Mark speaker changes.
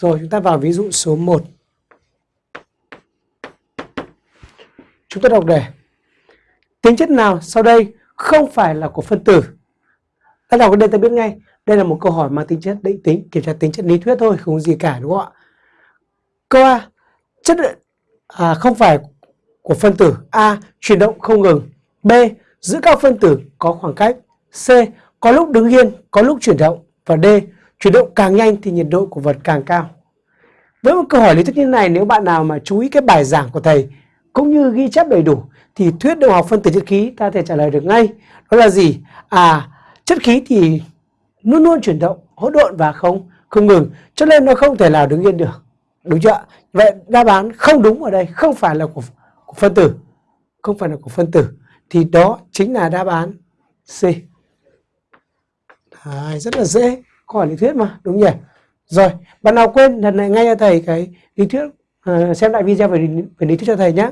Speaker 1: Rồi chúng ta vào ví dụ số 1. Chúng ta đọc đề. Tính chất nào sau đây không phải là của phân tử? Ta đọc đây ta biết ngay. Đây là một câu hỏi mang tính chất định tính, kiểm tra tính chất lý thuyết thôi, không gì cả đúng không ạ? Câu A. Chất à, không phải của phân tử A chuyển động không ngừng. B. Giữ các phân tử có khoảng cách. C. Có lúc đứng yên, có lúc chuyển động. Và D. Chuyển động càng nhanh thì nhiệt độ của vật càng cao. Với một câu hỏi lý thuyết như này, nếu bạn nào mà chú ý cái bài giảng của thầy cũng như ghi chép đầy đủ thì thuyết động học phân tử chất khí ta thể trả lời được ngay. Đó là gì? À, chất khí thì luôn luôn chuyển động, hỗn độn và không không ngừng, cho nên nó không thể nào đứng yên được. Đúng chưa? Vậy đáp án không đúng ở đây không phải là của, của phân tử, không phải là của phân tử, thì đó chính là đáp án C. Đấy, rất là dễ, câu hỏi lý thuyết mà, đúng nhỉ? Rồi, bạn nào quên lần này ngay cho thầy cái lý thuyết, uh, xem lại video về, về lý thuyết cho thầy nhé.